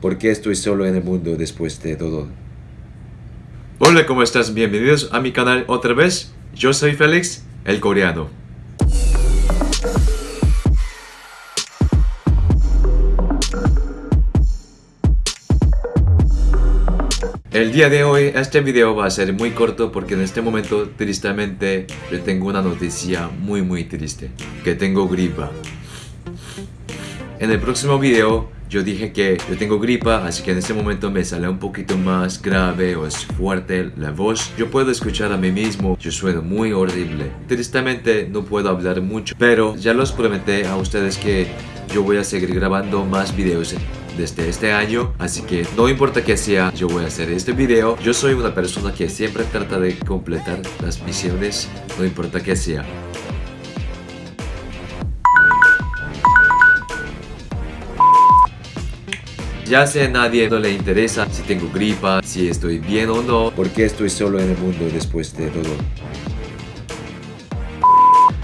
¿Por qué estoy solo en el mundo después de todo? Hola, ¿cómo estás? Bienvenidos a mi canal otra vez. Yo soy Félix, el coreano. El día de hoy este video va a ser muy corto porque en este momento tristemente yo tengo una noticia muy muy triste que tengo gripa en el próximo video yo dije que yo tengo gripa, así que en este momento me sale un poquito más grave o es fuerte la voz. Yo puedo escuchar a mí mismo, yo sueno muy horrible. Tristemente no puedo hablar mucho, pero ya los prometí a ustedes que yo voy a seguir grabando más videos desde este año Así que no importa que sea, yo voy a hacer este video Yo soy una persona que siempre trata de completar las misiones No importa que sea Ya sé a nadie no le interesa si tengo gripa, si estoy bien o no ¿Por qué estoy solo en el mundo después de todo?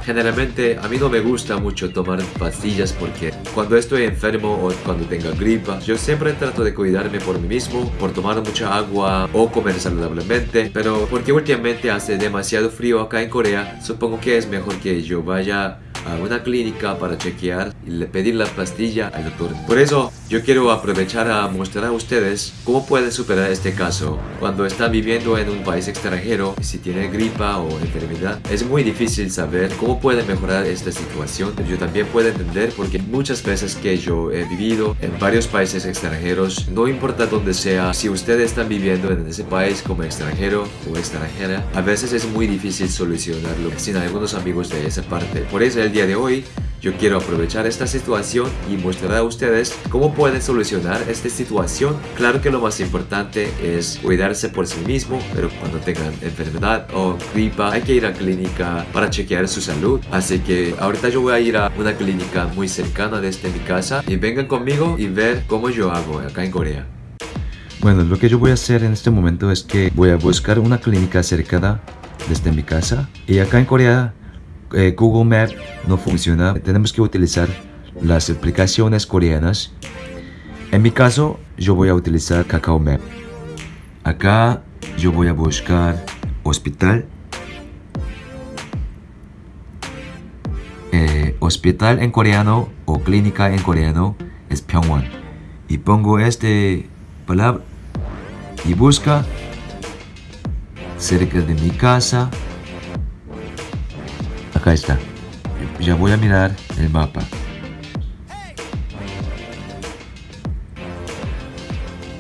Generalmente a mí no me gusta mucho tomar pastillas porque cuando estoy enfermo o cuando tenga gripa, yo siempre trato de cuidarme por mí mismo, por tomar mucha agua o comer saludablemente, pero porque últimamente hace demasiado frío acá en Corea, supongo que es mejor que yo vaya a una clínica para chequear y le pedir la pastilla al doctor. Por eso yo quiero aprovechar a mostrar a ustedes cómo pueden superar este caso cuando están viviendo en un país extranjero si tiene gripa o enfermedad. Es muy difícil saber cómo pueden mejorar esta situación. Yo también puedo entender porque muchas veces que yo he vivido en varios países extranjeros, no importa dónde sea, si ustedes están viviendo en ese país como extranjero o extranjera, a veces es muy difícil solucionarlo sin algunos amigos de esa parte. Por eso el día de hoy yo quiero aprovechar esta situación y mostrar a ustedes cómo pueden solucionar esta situación. Claro que lo más importante es cuidarse por sí mismo, pero cuando tengan enfermedad o gripa hay que ir a clínica para chequear su salud. Así que ahorita yo voy a ir a una clínica muy cercana desde mi casa y vengan conmigo y ver cómo yo hago acá en Corea. Bueno, lo que yo voy a hacer en este momento es que voy a buscar una clínica cercana desde mi casa y acá en Corea eh, Google Map no funciona, tenemos que utilizar las aplicaciones coreanas. En mi caso, yo voy a utilizar Kakao Map. Acá yo voy a buscar hospital. Eh, hospital en coreano o clínica en coreano es Pyongwon. Y pongo este palabra y busca cerca de mi casa Acá está. Ya voy a mirar el mapa.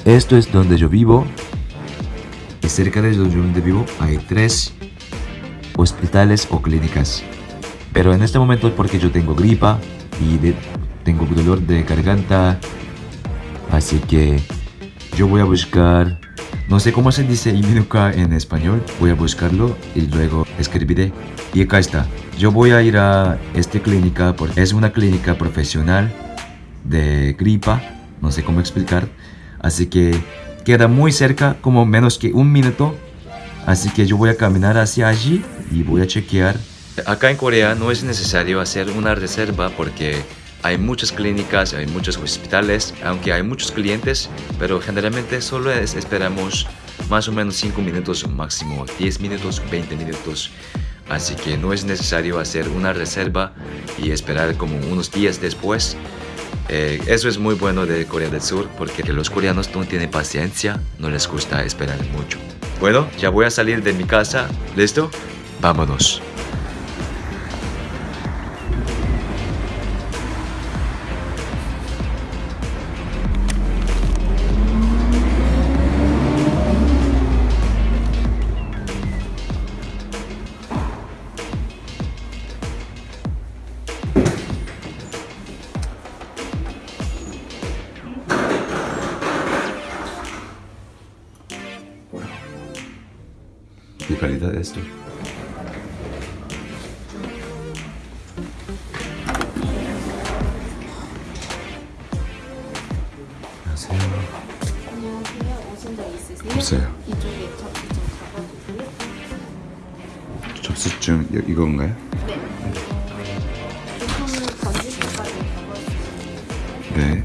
Esto es donde yo vivo. Y cerca de donde vivo hay tres hospitales o clínicas. Pero en este momento es porque yo tengo gripa y tengo dolor de garganta. Así que yo voy a buscar no sé cómo se dice Iminuka en español. Voy a buscarlo y luego escribiré. Y acá está. Yo voy a ir a esta clínica porque es una clínica profesional de gripa. No sé cómo explicar. Así que queda muy cerca, como menos que un minuto. Así que yo voy a caminar hacia allí y voy a chequear. Acá en Corea no es necesario hacer una reserva porque hay muchas clínicas, hay muchos hospitales, aunque hay muchos clientes, pero generalmente solo esperamos más o menos 5 minutos, máximo 10 minutos, 20 minutos. Así que no es necesario hacer una reserva y esperar como unos días después. Eh, eso es muy bueno de Corea del Sur porque los coreanos no tienen paciencia, no les gusta esperar mucho. Bueno, ya voy a salir de mi casa. ¿Listo? Vámonos. Calidad de esto. 안녕하세요. 안녕하세요. 오신 적 있으세요? 없어요. 이쪽에 접수 좀 잡아주세요. 접수증 이- 이건가요? 네. 잡아주세요. 네.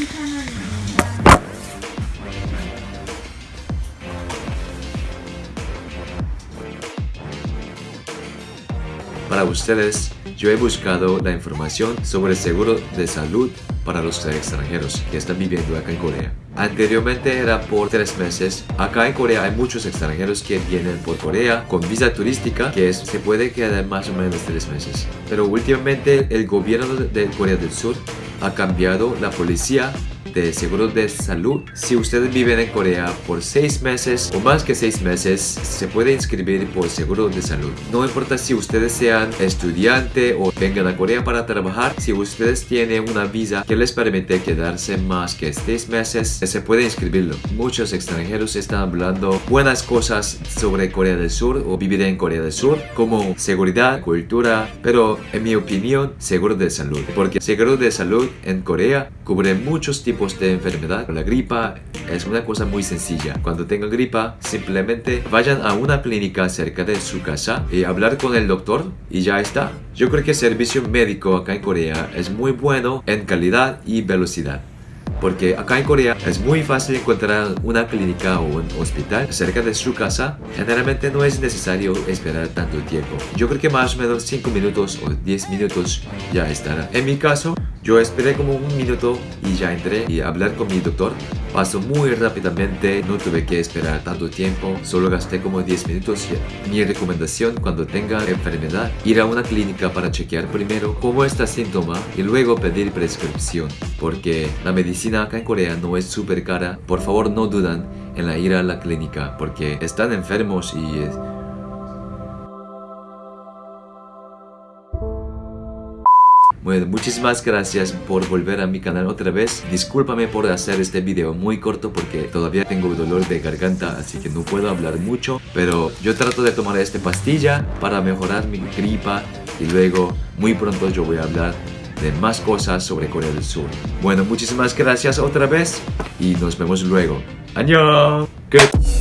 ustedes, yo he buscado la información sobre el seguro de salud para los extranjeros que están viviendo acá en Corea. Anteriormente era por tres meses. Acá en Corea hay muchos extranjeros que vienen por Corea con visa turística que es- se puede quedar más o menos tres meses. Pero últimamente el gobierno de Corea del Sur ha cambiado la policía de seguro de salud. Si ustedes viven en Corea por seis meses o más que seis meses, se puede inscribir por seguro de salud. No importa si ustedes sean estudiante o vengan a Corea para trabajar, si ustedes tienen una visa que les permite quedarse más que seis meses, se puede inscribirlo. Muchos extranjeros están hablando buenas cosas sobre Corea del Sur o vivir en Corea del Sur, como seguridad, cultura, pero en mi opinión, seguro de salud. Porque seguro de salud en Corea cubre muchos tipos de enfermedad. La gripa es una cosa muy sencilla. Cuando tengan gripa, simplemente vayan a una clínica cerca de su casa y hablar con el doctor y ya está. Yo creo que el servicio médico acá en Corea es muy bueno en calidad y velocidad. Porque acá en Corea es muy fácil encontrar una clínica o un hospital cerca de su casa. Generalmente no es necesario esperar tanto tiempo. Yo creo que más o menos 5 minutos o 10 minutos ya estará. En mi caso, yo esperé como un minuto y ya entré y hablar con mi doctor. Pasó muy rápidamente, no tuve que esperar tanto tiempo, solo gasté como 10 minutos. Mi recomendación cuando tenga enfermedad, ir a una clínica para chequear primero cómo está el síntoma y luego pedir prescripción. Porque la medicina acá en Corea no es súper cara. Por favor no dudan en la ir a la clínica porque están enfermos y... Bueno, muchísimas gracias por volver a mi canal otra vez. Discúlpame por hacer este video muy corto porque todavía tengo dolor de garganta, así que no puedo hablar mucho. Pero yo trato de tomar esta pastilla para mejorar mi gripa y luego muy pronto yo voy a hablar de más cosas sobre Corea del Sur. Bueno, muchísimas gracias otra vez y nos vemos luego. Good.